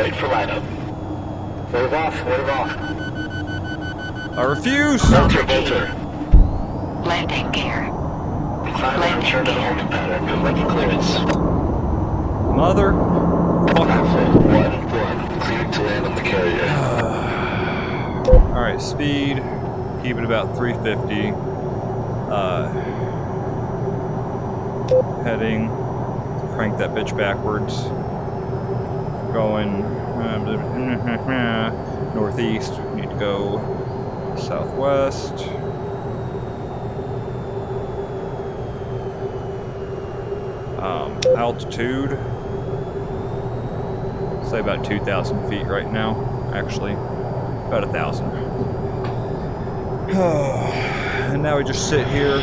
Wait for lineup. Wave off, wave off. I refuse! Bolter, Bolter. Landing gear. Climb and return to the holding pattern. Ready clearance. Mother. Alpha, one, one. Cleared to land on the carrier. Alright, speed. Keep it about 350. Uh, heading. Crank that bitch backwards. Going uh, northeast. We need to go southwest. Um, altitude. Say about 2,000 feet right now, actually. About a thousand. and now we just sit here